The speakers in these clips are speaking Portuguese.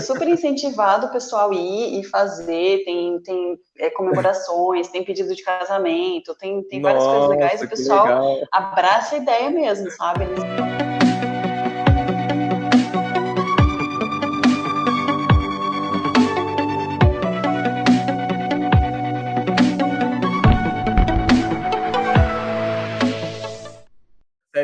super incentivado o pessoal ir e fazer, tem, tem é, comemorações, tem pedido de casamento, tem, tem várias Nossa, coisas legais, e o pessoal legal. abraça a ideia mesmo, sabe? Eles-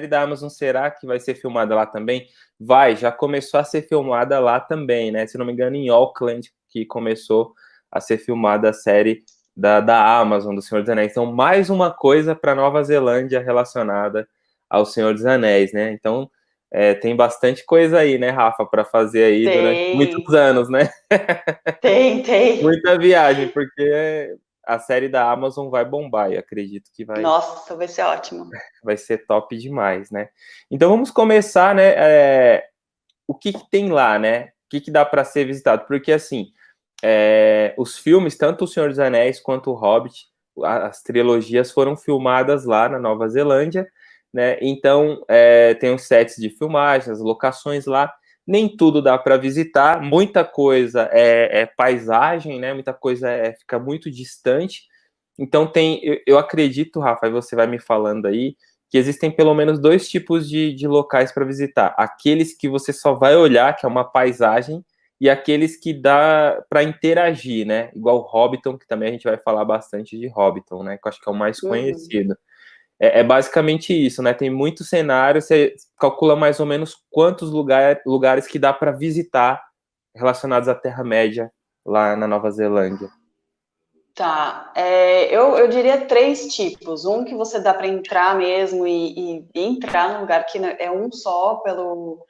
série da Amazon será que vai ser filmada lá também? Vai, já começou a ser filmada lá também, né? Se não me engano, em Auckland, que começou a ser filmada a série da, da Amazon, do Senhor dos Anéis. Então, mais uma coisa para Nova Zelândia relacionada ao Senhor dos Anéis, né? Então, é, tem bastante coisa aí, né, Rafa, para fazer aí Tem. durante muitos anos, né? Tem, tem. Muita viagem, porque a série da Amazon vai bombar e acredito que vai, Nossa, vai ser ótimo. vai ser top demais, né? Então vamos começar, né? é, o que, que tem lá, né? O que, que dá para ser visitado? Porque assim, é, os filmes, tanto O Senhor dos Anéis quanto O Hobbit, as trilogias foram filmadas lá na Nova Zelândia, né? Então é, tem os sets de filmagem, as locações lá. Nem tudo dá para visitar, muita coisa é, é paisagem, né? Muita coisa é, fica muito distante. Então tem, eu, eu acredito, Rafa, e você vai me falando aí, que existem pelo menos dois tipos de, de locais para visitar. Aqueles que você só vai olhar, que é uma paisagem, e aqueles que dá para interagir, né? Igual Hobbiton, que também a gente vai falar bastante de Hobbiton, né? Que eu acho que é o mais Uhum. conhecido. É, é basicamente isso, né? Tem muitos cenários, você calcula mais ou menos quantos lugar, lugares que dá para visitar relacionados à Terra-média lá na Nova Zelândia. Tá, é, eu, eu diria três tipos. Um que você dá para entrar mesmo e, e entrar num lugar que é um só pelo.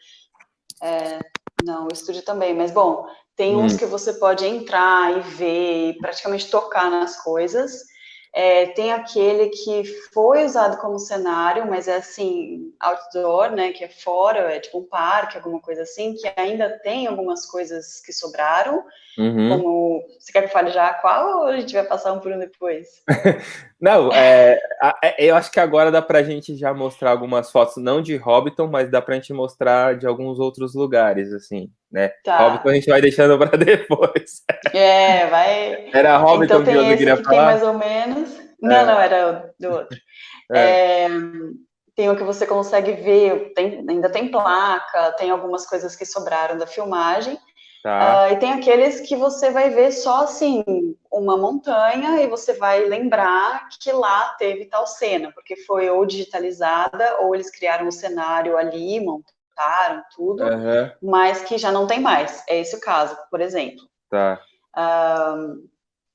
é, não, o estúdio também, mas bom, tem uns Hum. que você pode entrar e ver e praticamente tocar nas coisas. É, tem aquele que foi usado como cenário, mas é assim, outdoor, né? Que é fora, é tipo um parque, alguma coisa assim, que ainda tem algumas coisas que sobraram. Uhum. Como. Você quer que eu fale já qual ou a gente vai passar um por um depois? Não, é, é, eu acho que agora dá pra gente já mostrar algumas fotos, não de Hobbiton, mas dá pra gente mostrar de alguns outros lugares, assim, né? Tá. Hobbiton a gente vai deixando pra depois. É, vai. Era Hobbiton então que tem eu queria que tem falar? mais ou menos. Não, É. não, era do outro. É. É, tem o que você consegue ver, tem- ainda tem placa, tem algumas coisas que sobraram da filmagem. Tá, Ah, e tem aqueles que você vai ver só assim, uma montanha, e você vai lembrar que lá teve tal cena, porque foi ou digitalizada, ou eles criaram o cenário ali, montaram tudo, aham, mas que já não tem mais. É esse o caso, por exemplo. tá,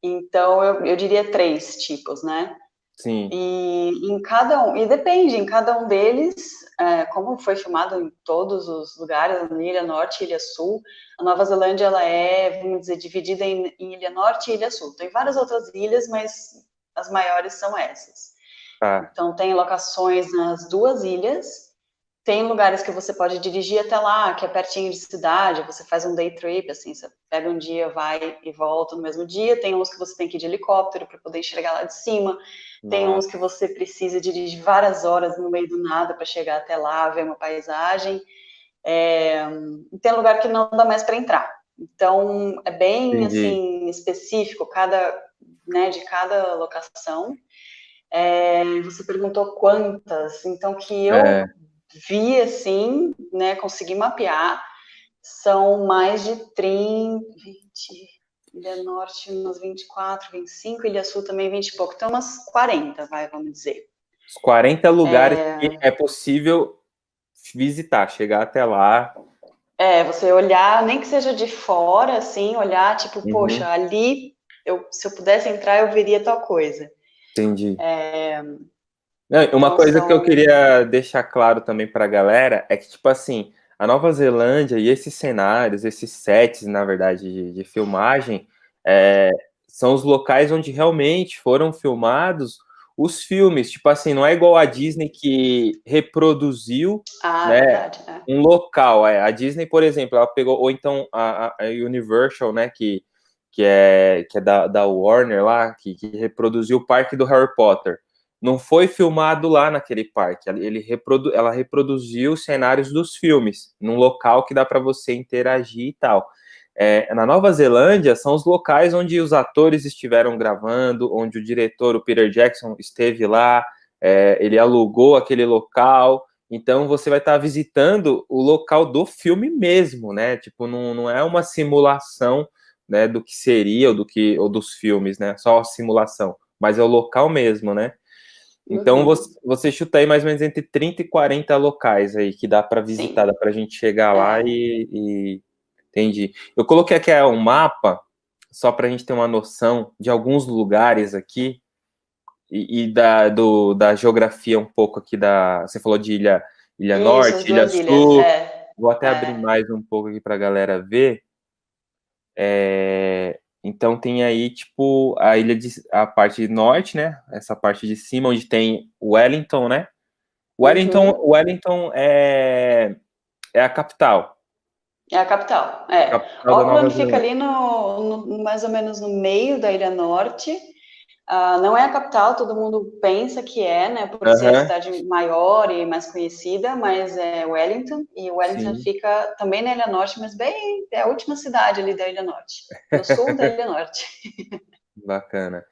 Então, eu, eu diria três tipos, né? Sim, E em cada um, e depende, em cada um deles, é, como foi filmado em todos os lugares, na Ilha Norte e Ilha Sul, a Nova Zelândia ela é, vamos dizer, dividida em, em Ilha Norte e Ilha Sul. Tem várias outras ilhas, mas as maiores são essas. tá, Então, tem locações nas duas ilhas, tem lugares que você pode dirigir até lá, que é pertinho de cidade, você faz um day trip, assim, você pega um dia, vai e volta no mesmo dia, tem uns que você tem que ir de helicóptero para poder enxergar lá de cima, tem Nossa, uns que você precisa dirigir várias horas no meio do nada para chegar até lá, ver uma paisagem, é, e tem lugar que não dá mais para entrar. Então, é bem, Entendi. assim, específico, cada, né, de cada locação. É, você perguntou quantas, então que eu É. vi assim, né, consegui mapear, são mais de 30, 20, Ilha Norte umas 24, 25, Ilha Sul também 20 e pouco, então umas 40, vai, vamos dizer. os 40 lugares É. que é possível visitar, chegar até lá, É, você olhar, nem que seja de fora, assim, olhar, tipo, Uhum. poxa, ali, eu, se eu pudesse entrar, eu veria tal coisa. entendi. É, Não, uma coisa que eu queria deixar claro também pra galera é que, tipo assim, a Nova Zelândia e esses cenários, esses sets, na verdade, de, de filmagem, é, são os locais onde realmente foram filmados os filmes. Tipo assim, não é igual a Disney que reproduziu ah, Né? verdade, é. um local. É. A Disney, por exemplo, ela pegou, ou então a, a- a Universal, né, que, que é, que é da, da Warner lá, que, que reproduziu o parque do Harry Potter. Não foi filmado lá naquele parque. Ele reprodu, ela reproduziu os cenários dos filmes, num local que dá para você interagir e tal. É, na Nova Zelândia são os locais onde os atores estiveram gravando, onde o diretor, o Peter Jackson, esteve lá, é, ele alugou aquele local, então você vai estar visitando o local do filme mesmo, né? Tipo, não, não é uma simulação né, do que seria ou do que ou dos filmes, né? Só a simulação, mas é o local mesmo, né? Então você, você chuta aí mais ou menos entre 30 e 40 locais aí que dá para visitar, Sim. dá para a gente chegar lá é. e, e, entendi. Eu coloquei aqui um mapa só para a gente ter uma noção de alguns lugares aqui e, e, da, do, da geografia um pouco aqui da. Você falou de Ilha, ilha Isso, Norte, Ilha Sul. É. Vou até é. abrir mais um pouco aqui para a galera ver. É, então tem aí, tipo, a ilha de a parte norte, né? Essa parte de cima, onde tem Wellington, né? Wellington, uhum. Wellington é, é a capital. É a capital, é. A capital Auckland fica ali no, no, mais ou menos no meio da Ilha Norte, Uh, não é a capital, todo mundo pensa que é, né, por uhum. ser a cidade maior e mais conhecida, mas é Wellington, e Wellington Sim. fica também na Ilha Norte, mas bem, é a última cidade ali da Ilha Norte, no sul da Ilha Norte. Bacana.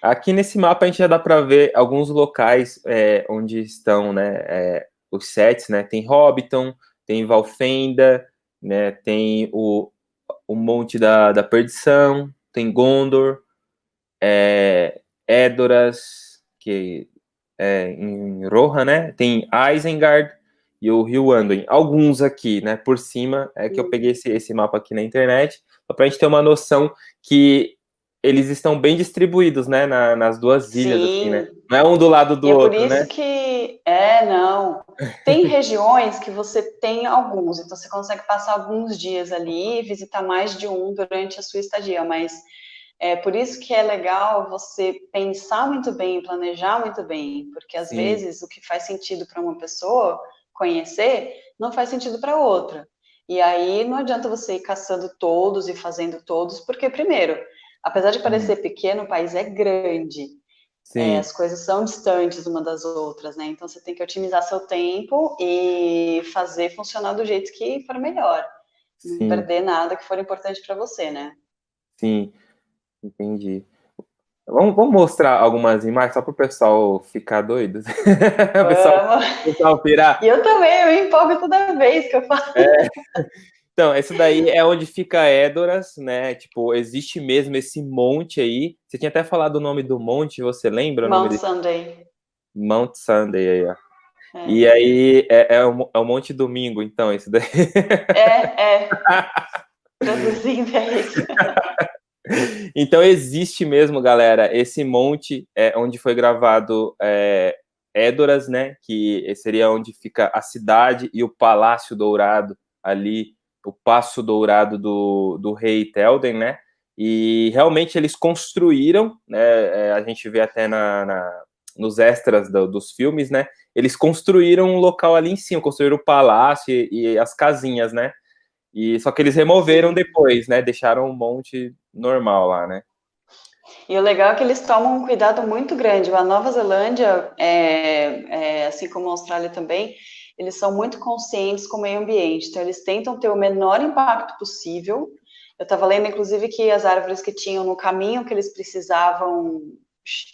Aqui nesse mapa a gente já dá para ver alguns locais é, onde estão, né, é, os sets, né, tem Hobbiton, tem Valfenda, né, tem o, o Monte da, da Perdição, tem Gondor, é, Édoras, que é em Rohan, né? Tem Isengard e o Rio Anduin. Alguns aqui, né? Por cima, é que eu peguei esse, esse mapa aqui na internet, para a gente ter uma noção que eles estão bem distribuídos, né, na, nas duas ilhas, assim, né? Não é um do lado do e outro, né? É por isso que é, não. Tem regiões que você tem alguns, então você consegue passar alguns dias ali e visitar mais de um durante a sua estadia, mas é por isso que é legal você pensar muito bem, planejar muito bem, porque às Sim. vezes o que faz sentido para uma pessoa conhecer não faz sentido para outra. E aí não adianta você ir caçando todos e fazendo todos, porque primeiro, apesar de parecer hum. pequeno, o país é grande. É, as coisas são distantes uma das outras, né? Então você tem que otimizar seu tempo e fazer funcionar do jeito que for melhor. Sim. Não perder nada que for importante para você, né? Sim. Entendi. Vamos, vamos mostrar algumas imagens só para o pessoal ficar doido? o pessoal, pessoal pirar. E eu também, eu empolgo toda vez que eu falo. É. Então, esse daí é onde fica Édoras, né? Tipo, existe mesmo esse monte aí. Você tinha até falado o nome do monte, você lembra? Mount Sunday. Mount Sunday aí, ó. É. E aí é, é, o, é Monte Domingo, então, esse daí. É, é. Traduzindo é isso. Então existe mesmo, galera, esse monte é, onde foi gravado é, Édoras, né? Que seria onde fica a cidade e o Palácio Dourado ali, o Passo Dourado do, do rei Telden, né? E realmente eles construíram, né? É, a gente vê até na, na nos extras do, dos filmes, né? Eles construíram um local ali em cima, construíram o palácio e, e as casinhas, né? E só que eles removeram depois, né? Deixaram um monte normal lá, né? E o legal é que eles tomam um cuidado muito grande. A Nova Zelândia, é, é, assim como a Austrália também, eles são muito conscientes com o meio ambiente. Então, eles tentam ter o menor impacto possível. Eu estava lendo, inclusive, que as árvores que tinham no caminho que eles precisavam,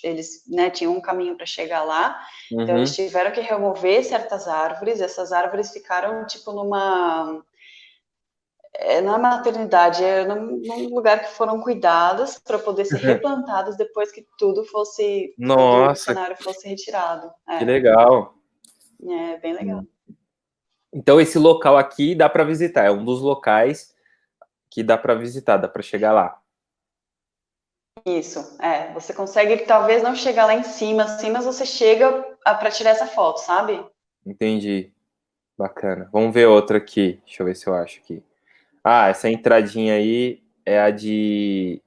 eles né, tinham um caminho para chegar lá. Então, uhum. Então, eles tiveram que remover certas árvores. Essas árvores ficaram, tipo, numa é, na maternidade, é num, num, lugar que foram cuidadas para poder ser replantadas depois que tudo fosse, Nossa. o cenário fosse retirado. É. Que legal. É, bem legal. Então esse local aqui dá para visitar, é um dos locais que dá para visitar, dá para chegar lá. Isso, é. Você consegue talvez não chegar lá em cima, assim, mas você chega para tirar essa foto, sabe? Entendi. Bacana. Vamos ver outra aqui. Deixa eu ver se eu acho aqui. Ah, essa entradinha aí é a de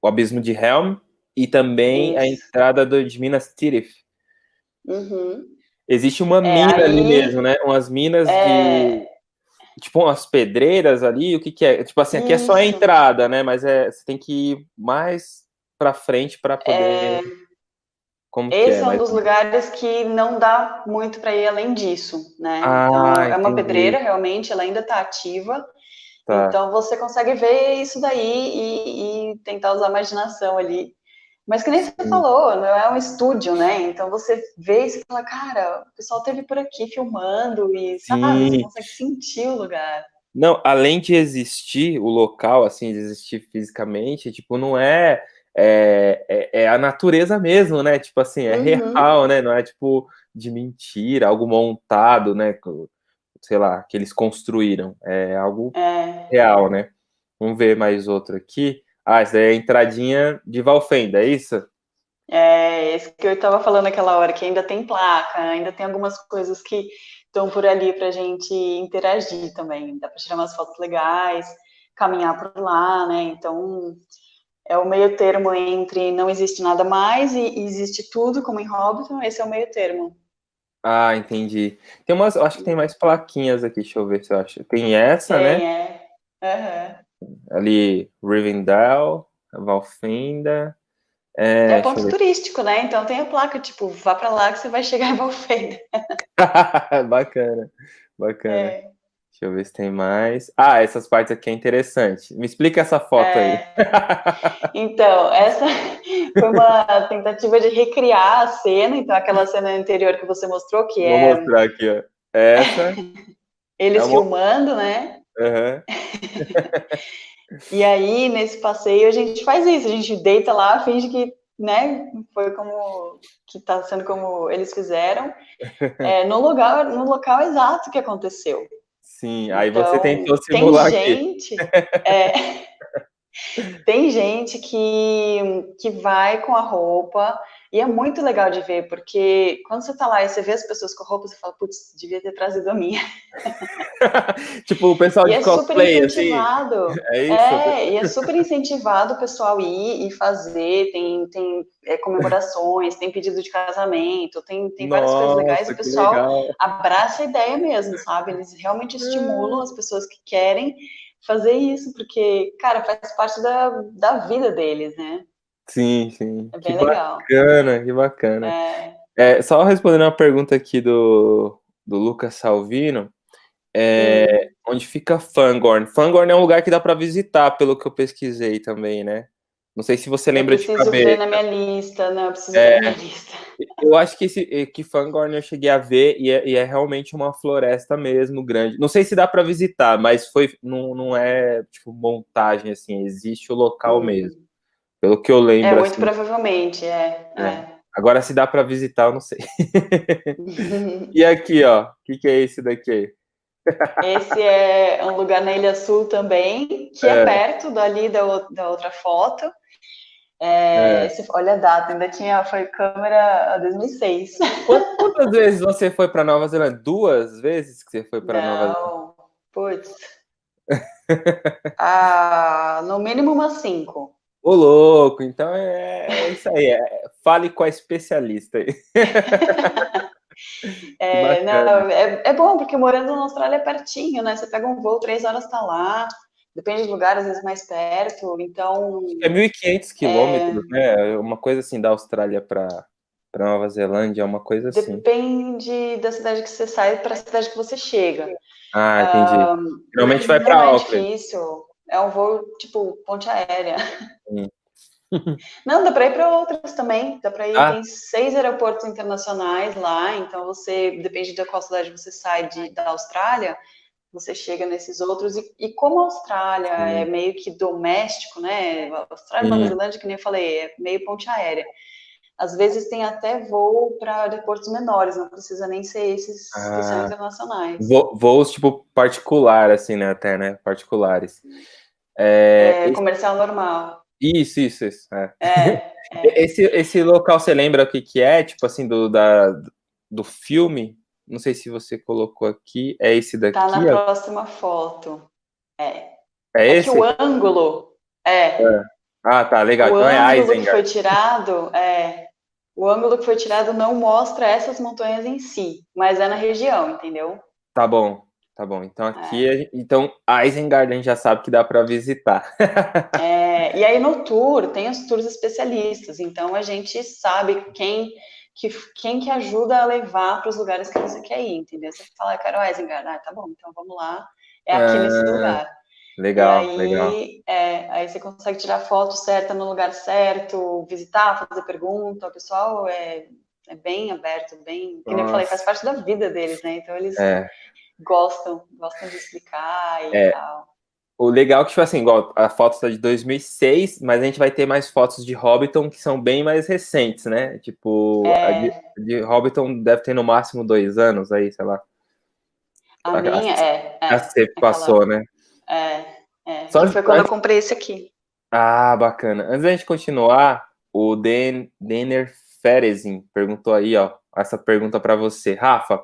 o Abismo de Helm e também Isso. a entrada do, de Minas Tirith. Uhum. Existe uma é, mina aí... ali mesmo, né? Umas minas é... de tipo umas pedreiras ali, o que que é? Tipo assim, aqui Isso. é só a entrada, né? Mas é, você tem que ir mais para frente para poder é... Como Esse é, é um dos lugares que não dá muito para ir além disso, né? Ah, então, é uma pedreira, realmente, ela ainda está ativa, Tá. Então você consegue ver isso daí e, e, tentar usar a imaginação ali. Mas que nem você falou, não é um estúdio, né? Então você vê e você fala, cara, o pessoal esteve por aqui filmando e sabe, você consegue sentir o lugar. Não, além de existir o local, assim, de existir fisicamente, tipo, não é, é, é, é a natureza mesmo, né? Tipo assim, é uhum. real, né? Não é tipo de mentira, algo montado, né? Sei lá, que eles construíram. É algo é. real, né? Vamos ver mais outro aqui. Ah, essa daí é a entradinha de Valfenda, é isso? É, esse que eu estava falando aquela hora, que ainda tem placa, ainda tem algumas coisas que estão por ali para a gente interagir também. Dá para tirar umas fotos legais, caminhar por lá, né? Então, é o meio termo entre não existe nada mais e existe tudo, como em Hobbiton, esse é o meio termo. Ah, entendi. Tem umas, acho que tem mais plaquinhas aqui, deixa eu ver se eu acho. Tem essa, tem, né? É. Uhum. Ali, Rivendell, Valfenda. É, é ponto turístico, né? Então tem a placa, tipo, vá para lá que você vai chegar em Valfenda. bacana, bacana. É. Deixa eu ver se tem mais. Ah, essas partes aqui é interessante. Me explica essa foto é... aí. então, essa foi uma tentativa de recriar a cena. Então, aquela cena anterior que você mostrou, que Vou é. Vou mostrar aqui, ó. Essa. Eles é uma... filmando, né? Uhum. e aí, nesse passeio, a gente faz isso. A gente deita lá, finge que né, foi como que está sendo como eles fizeram, é, no lugar, no local exato que aconteceu. Sim, aí então, você tentou simular tem gente, é, tem gente que, que vai com a roupa e é muito legal de ver, porque quando você tá lá e você vê as pessoas com roupa, você fala, putz, devia ter trazido a minha. tipo, o pessoal e de é cosplay, assim. É isso? É, e é super incentivado o pessoal ir e fazer, tem, tem é, comemorações, tem pedido de casamento, tem, tem várias Nossa, coisas legais, o pessoal legal. abraça a ideia mesmo, sabe? Eles realmente estimulam as pessoas que querem fazer isso, porque, cara, faz parte da, da vida deles, né? Sim, sim. É bem que legal. bacana, que bacana. É... É, só respondendo uma pergunta aqui do, do Lucas Salvino, é, hum. onde fica Fangorn? Fangorn é um lugar que dá para visitar, pelo que eu pesquisei também, né? Não sei se você lembra de cabeça. Eu preciso ver na minha lista, né? Eu preciso é, ver na minha lista. Eu acho que, esse, que Fangorn eu cheguei a ver e é, e é, realmente uma floresta mesmo grande. Não sei se dá para visitar, mas foi não, não é tipo montagem assim, existe o local hum. mesmo. Pelo que eu lembro. É, muito assim. provavelmente, é. é. é. Agora, se dá para visitar, eu não sei. e aqui, ó, o que, que é esse daqui? Esse é um lugar na Ilha Sul também, que é, é perto dali da, da outra foto. É, é. Esse, olha a data, ainda tinha, foi câmera 2006. Quantas vezes você foi para Nova Zelândia? Duas vezes que você foi para Nova Zelândia? Não, putz. ah, no mínimo umas cinco. Ô, louco, então é, é isso aí. É, fale com a especialista aí. é, não, é, é, bom, porque morando na Austrália é pertinho, né? Você pega um voo, três horas tá lá, depende do lugar, às vezes mais perto, então... É 1.500 quilômetros, é... né? Uma coisa assim da Austrália para para Nova Zelândia, é uma coisa assim. Depende da cidade que você sai para a cidade que você chega. Ah, entendi. Um, Geralmente vai para Auckland. É difícil. É um voo, tipo, ponte aérea. Não, dá para ir para outras também. Dá para ir, ah. tem seis aeroportos internacionais lá, então você, depende da qual cidade você sai de, da Austrália, você chega nesses outros. E, e como a Austrália é meio que doméstico, né? A Austrália e Nova Zelândia, que nem eu falei, é meio ponte aérea. Às vezes tem até voo para aeroportos menores, não precisa nem ser esses ah. que são internacionais. Vo voos tipo particular, assim, né? Até, né? Particulares. É, é comercial normal. Isso, isso, isso. É. É, é. Esse, esse local, você lembra o que, que é? Tipo assim, do, da, do filme? Não sei se você colocou aqui. É esse daqui? Tá na ó. próxima foto. É. É, é esse? o ângulo. É. é. Ah, tá, legal. O então é ângulo que foi tirado, é. O ângulo que foi tirado não mostra essas montanhas em si, mas é na região, entendeu? Tá bom. Tá bom, então aqui, é. então Isengard já sabe que dá para visitar. é, e aí no tour tem os tours especialistas, então a gente sabe quem que, quem que ajuda a levar para os lugares que você quer ir, entendeu? Você fala, eu quero Isengard, ah, tá bom, então vamos lá, é aqui é, nesse lugar. Legal, aí, legal. É, aí você consegue tirar foto certa no lugar certo, visitar, fazer pergunta. O pessoal é, é bem aberto, bem. Como eu falei, faz parte da vida deles, né? Então eles é. gostam, gostam de explicar e é. tal. O legal é que, tipo assim, igual a foto está de 2006, mas a gente vai ter mais fotos de Hobbiton que são bem mais recentes, né? Tipo, é... a de, de Hobbiton deve ter no máximo dois anos aí, sei lá. A, a minha, a, é. A você é passou, né? É, é. Só foi quando antes... eu comprei esse aqui. Ah, bacana. Antes da gente continuar, o Den, Denner Ferezin perguntou aí, ó, essa pergunta para você. Rafa, é,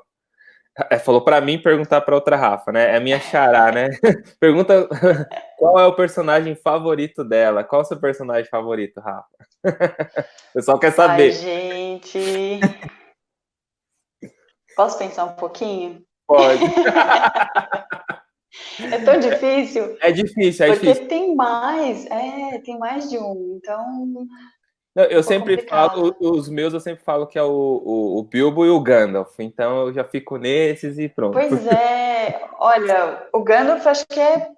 falou para mim perguntar para outra Rafa, né? É a minha xará, né? Pergunta qual é o personagem favorito dela? Qual é o seu personagem favorito, Rafa? O pessoal quer saber. Ai, gente. Posso pensar um pouquinho? Pode. é tão difícil. É difícil, é porque difícil. Porque tem mais, é, tem mais de um. Então, eu sempre complicado. falo, os meus eu sempre falo que é o, o, o, Bilbo e o Gandalf, então eu já fico nesses e pronto. Pois é, olha, o Gandalf acho que é,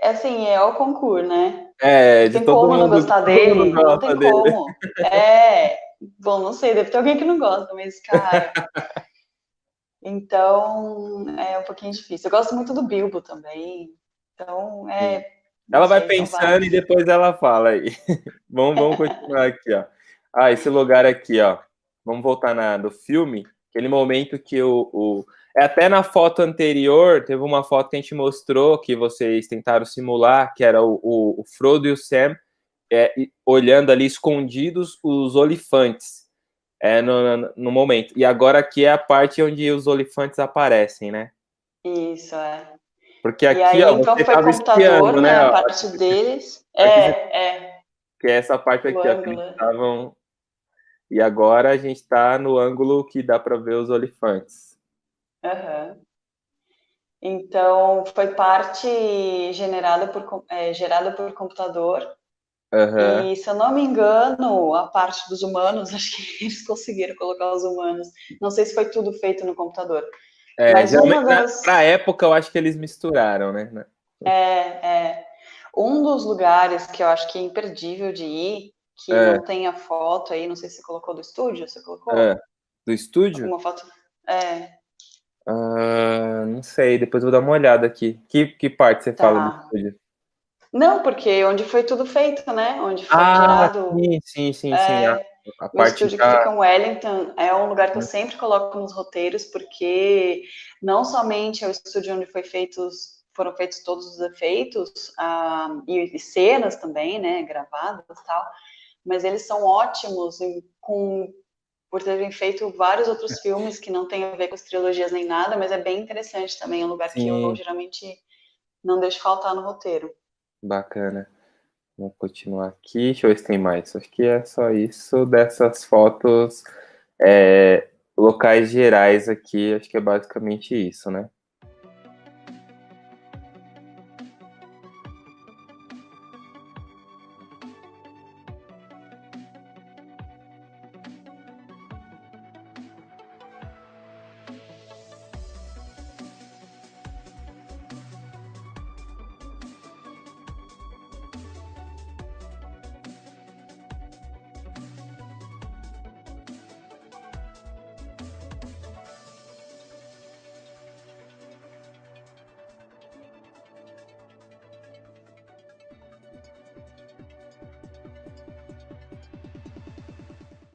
é assim, é o concurso, né? É, de tem todo como mundo, não gostar dele, não tem dele. como. É, bom, não sei, deve ter alguém que não gosta, mas, cara... então, é um pouquinho difícil. Eu gosto muito do Bilbo também, então, é... Ela vai pensando e depois ela fala aí. vamos, vamos continuar aqui, ó. Ah, esse lugar aqui, ó. Vamos voltar na, no filme. Aquele momento que o, o... É até na foto anterior, teve uma foto que a gente mostrou que vocês tentaram simular, que era o, o, o Frodo e o Sam é, olhando ali escondidos os olifantes é, no, no, no, momento. E agora aqui é a parte onde os olifantes aparecem, né? Isso, é. Porque aqui, e aí, ó, então foi computador, né, a parte deles. É, é. Que é essa parte aqui, ó, que eles estavam... E agora a gente está no ângulo que dá para ver os olifantes. Uhum. Então, foi parte generada por, é, gerada por computador. Uhum. E, se eu não me engano, a parte dos humanos, acho que eles conseguiram colocar os humanos. Não sei se foi tudo feito no computador. É, Mas das... Na época, eu acho que eles misturaram, né? É, é. Um dos lugares que eu acho que é imperdível de ir, que é. não tem a foto aí, não sei se você colocou do estúdio, você colocou? É. Do estúdio? Uma foto. É. Uh, não sei, depois eu vou dar uma olhada aqui. Que, que parte você tá. fala do estúdio? Não, porque onde foi tudo feito, né? Onde foi ah, gerado. Sim, sim, sim, é... sim. A o estúdio da... que fica em Wellington é um lugar que eu hum. sempre coloco nos roteiros, porque não somente é o estúdio onde foi feitos, foram feitos todos os efeitos ah, e, e, cenas também, né, gravadas e tal, mas eles são ótimos em, com, por terem feito vários outros filmes que não têm a ver com as trilogias nem nada, mas é bem interessante também, é um lugar Sim. que eu geralmente não deixo faltar no roteiro. Bacana. Vamos continuar aqui. Deixa eu ver se tem mais. Acho que é só isso dessas fotos é, locais gerais aqui. Acho que é basicamente isso, né?